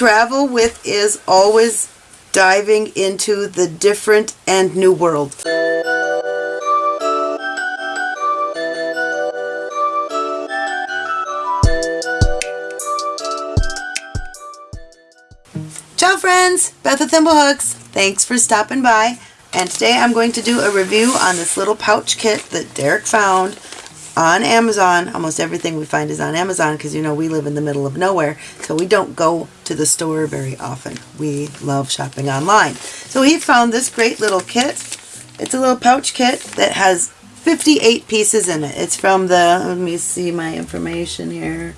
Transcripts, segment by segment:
Travel with is always diving into the different and new world. Ciao friends, Beth with Thimblehooks. Thanks for stopping by. And today I'm going to do a review on this little pouch kit that Derek found on Amazon. Almost everything we find is on Amazon because you know we live in the middle of nowhere. So we don't go to the store very often. We love shopping online. So he found this great little kit. It's a little pouch kit that has 58 pieces in it. It's from the, let me see my information here.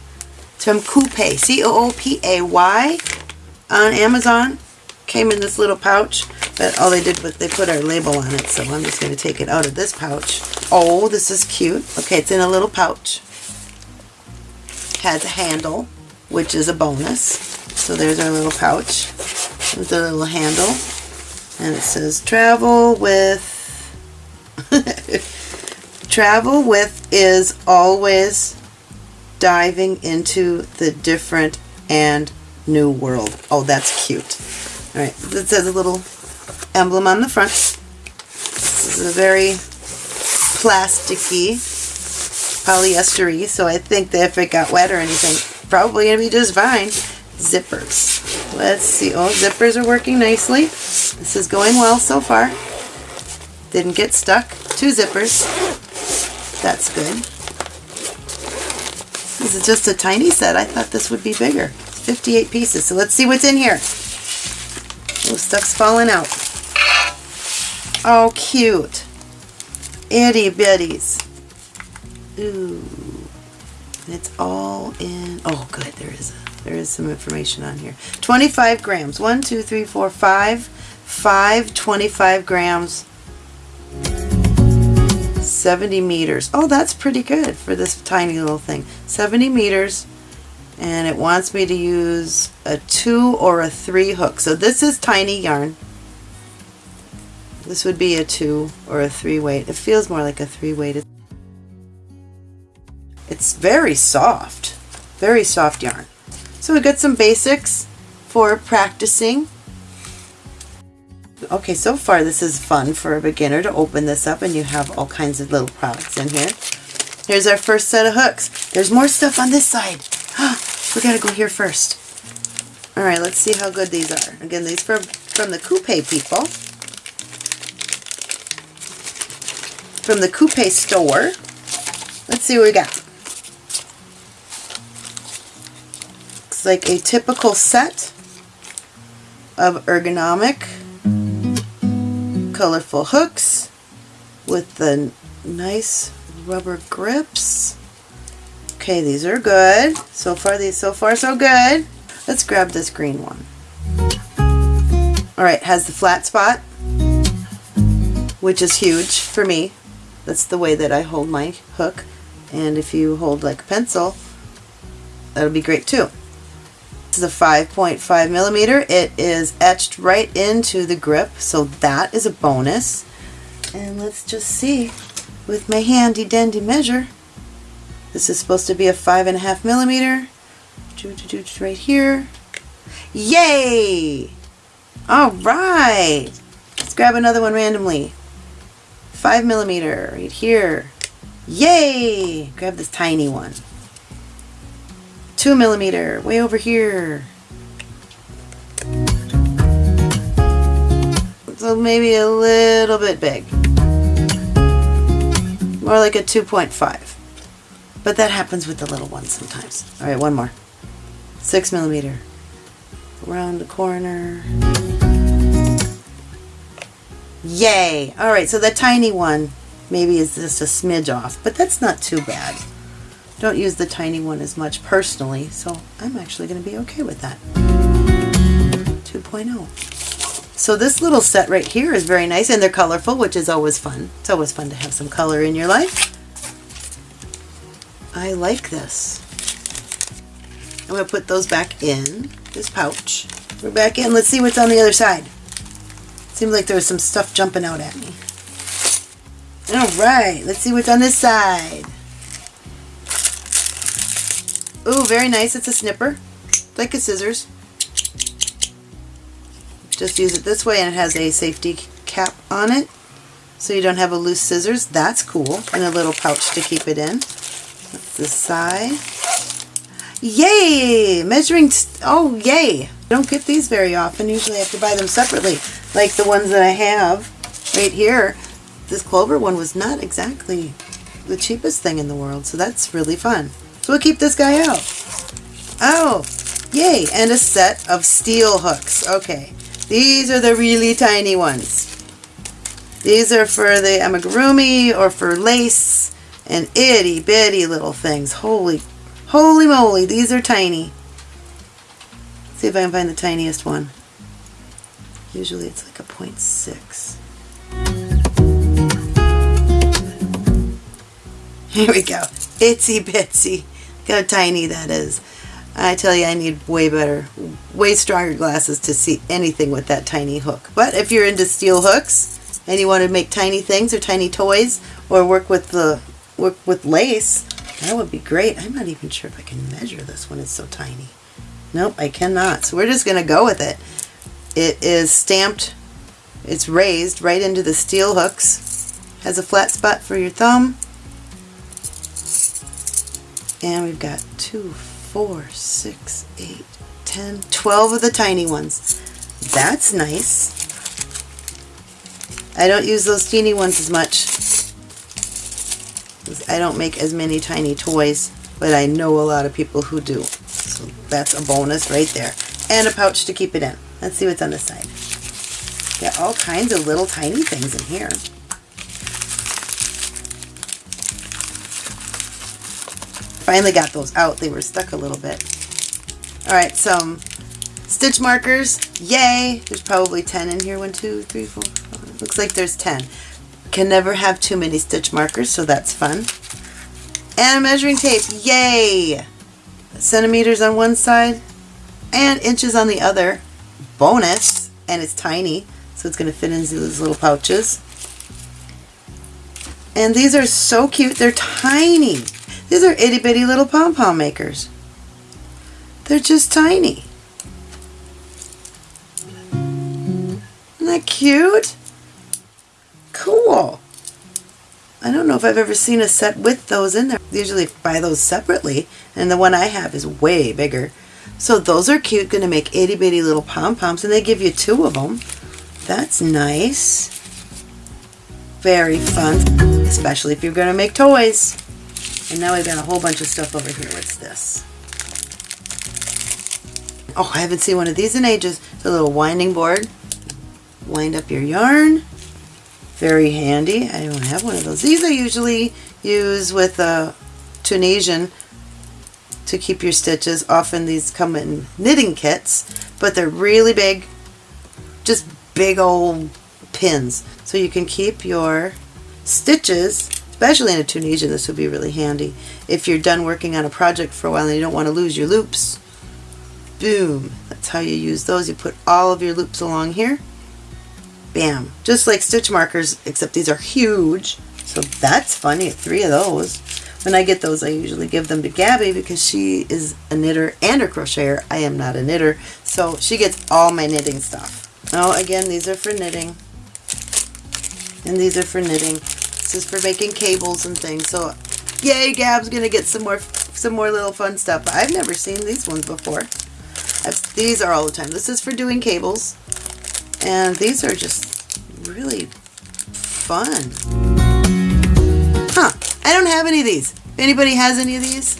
It's from Coopay, C-O-O-P-A-Y on Amazon. Came in this little pouch, but all they did was they put our label on it, so I'm just going to take it out of this pouch. Oh, this is cute. Okay, it's in a little pouch. Has a handle, which is a bonus. So there's our little pouch with the little handle. And it says travel with travel with is always diving into the different and new world. Oh, that's cute. All right, it says a little emblem on the front. This is a very plasticky, polyestery, so I think that if it got wet or anything, probably going to be just fine. Zippers. Let's see. Oh, zippers are working nicely. This is going well so far. Didn't get stuck. Two zippers. That's good. This is just a tiny set. I thought this would be bigger. 58 pieces. So let's see what's in here. Stuff's falling out. Oh, cute. Itty bitties. Ooh. It's all in. Oh, good. There is a, there is some information on here. 25 grams. 1, 2, 3, 4, 5. 5 25 grams. 70 meters. Oh, that's pretty good for this tiny little thing. 70 meters and it wants me to use a two or a three hook. So this is tiny yarn. This would be a two or a three weight. It feels more like a three weight. It's very soft, very soft yarn. So we got some basics for practicing. Okay, so far this is fun for a beginner to open this up and you have all kinds of little products in here. Here's our first set of hooks. There's more stuff on this side. we gotta go here first. Alright, let's see how good these are. Again, these from, from the Coopay people. From the Coopay store. Let's see what we got. Looks like a typical set of ergonomic colorful hooks with the nice rubber grips. Okay, these are good. So far, these so far so good. Let's grab this green one. All right, has the flat spot, which is huge for me. That's the way that I hold my hook. And if you hold like a pencil, that'll be great too. This is a 5.5 millimeter. It is etched right into the grip, so that is a bonus. And let's just see with my handy dandy measure. This is supposed to be a five and a half millimeter. Right here. Yay! All right. Let's grab another one randomly. Five millimeter right here. Yay! Grab this tiny one. Two millimeter way over here. So maybe a little bit big. More like a 2.5. But that happens with the little ones sometimes. All right, one more. Six millimeter. Around the corner. Yay! All right, so the tiny one maybe is just a smidge off, but that's not too bad. Don't use the tiny one as much personally, so I'm actually going to be okay with that. 2.0. So this little set right here is very nice, and they're colorful, which is always fun. It's always fun to have some color in your life. I like this. I'm going to put those back in this pouch. We're back in. Let's see what's on the other side. Seems like there was some stuff jumping out at me. Alright, let's see what's on this side. Ooh, very nice. It's a snipper. like a scissors. just use it this way and it has a safety cap on it so you don't have a loose scissors. That's cool. And a little pouch to keep it in. The side. Yay! Measuring, oh yay! I don't get these very often. Usually I have to buy them separately. Like the ones that I have right here. This Clover one was not exactly the cheapest thing in the world. So that's really fun. So we'll keep this guy out. Oh, yay! And a set of steel hooks. Okay, these are the really tiny ones. These are for the amigurumi or for lace and itty bitty little things. Holy, holy moly, these are tiny. Let's see if I can find the tiniest one. Usually it's like a 0.6. Here we go. Itsy bitsy. Look how tiny that is. I tell you, I need way better, way stronger glasses to see anything with that tiny hook. But if you're into steel hooks and you want to make tiny things or tiny toys or work with the with lace, that would be great. I'm not even sure if I can measure this one. It's so tiny. Nope, I cannot. So we're just going to go with it. It is stamped, it's raised right into the steel hooks. Has a flat spot for your thumb. And we've got two, four, six, eight, ten, twelve of the tiny ones. That's nice. I don't use those teeny ones as much. I don't make as many tiny toys, but I know a lot of people who do. So that's a bonus right there. And a pouch to keep it in. Let's see what's on this side. Got all kinds of little tiny things in here. Finally got those out. They were stuck a little bit. Alright, some um, stitch markers. Yay! There's probably 10 in here. One, two, three, four. Looks like there's 10. Can never have too many stitch markers, so that's fun. And a measuring tape. Yay! Centimeters on one side and inches on the other. Bonus! And it's tiny, so it's going to fit into these little pouches. And these are so cute. They're tiny. These are itty bitty little pom-pom makers. They're just tiny. Isn't that cute? Cool. I don't know if I've ever seen a set with those in there. Usually buy those separately, and the one I have is way bigger. So those are cute, going to make itty bitty little pom-poms, and they give you two of them. That's nice. Very fun, especially if you're going to make toys. And now we've got a whole bunch of stuff over here. What's this? Oh, I haven't seen one of these in ages. It's a little winding board. Wind up your yarn. Very handy. I don't have one of those. These I usually use with a Tunisian to keep your stitches. Often these come in knitting kits, but they're really big. Just big old pins. So you can keep your stitches especially in a Tunisian, this would be really handy. If you're done working on a project for a while and you don't want to lose your loops, boom, that's how you use those. You put all of your loops along here, bam, just like stitch markers, except these are huge, so that's funny, three of those. When I get those, I usually give them to Gabby because she is a knitter and a crocheter. I am not a knitter, so she gets all my knitting stuff. Now, again, these are for knitting, and these are for knitting. This is for making cables and things. So, yay, Gab's gonna get some more, some more little fun stuff. I've never seen these ones before. I've, these are all the time. This is for doing cables, and these are just really fun. Huh? I don't have any of these. If anybody has any of these,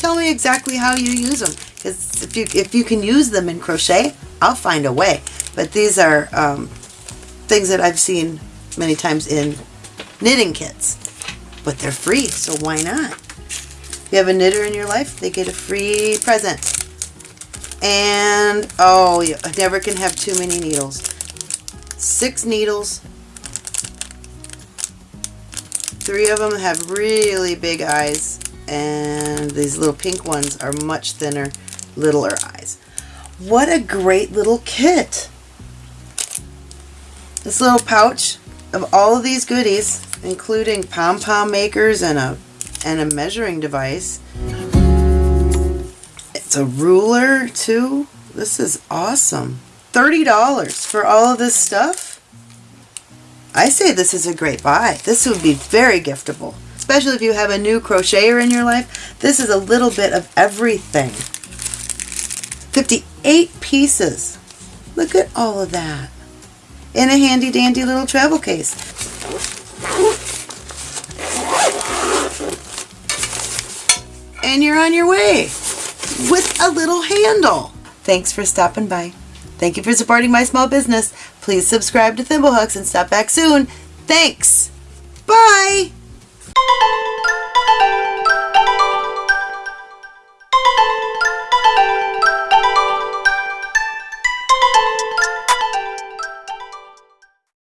tell me exactly how you use them. Because if you if you can use them in crochet, I'll find a way. But these are um, things that I've seen many times in knitting kits. But they're free, so why not? If you have a knitter in your life, they get a free present. And, oh, you never can have too many needles. Six needles. Three of them have really big eyes, and these little pink ones are much thinner, littler eyes. What a great little kit! This little pouch of all of these goodies including pom-pom makers and a and a measuring device. It's a ruler too. This is awesome. $30 for all of this stuff? I say this is a great buy. This would be very giftable, especially if you have a new crocheter in your life. This is a little bit of everything. 58 pieces. Look at all of that. In a handy dandy little travel case. And you're on your way with a little handle. Thanks for stopping by. Thank you for supporting my small business. Please subscribe to Thimblehooks and stop back soon. Thanks. Bye.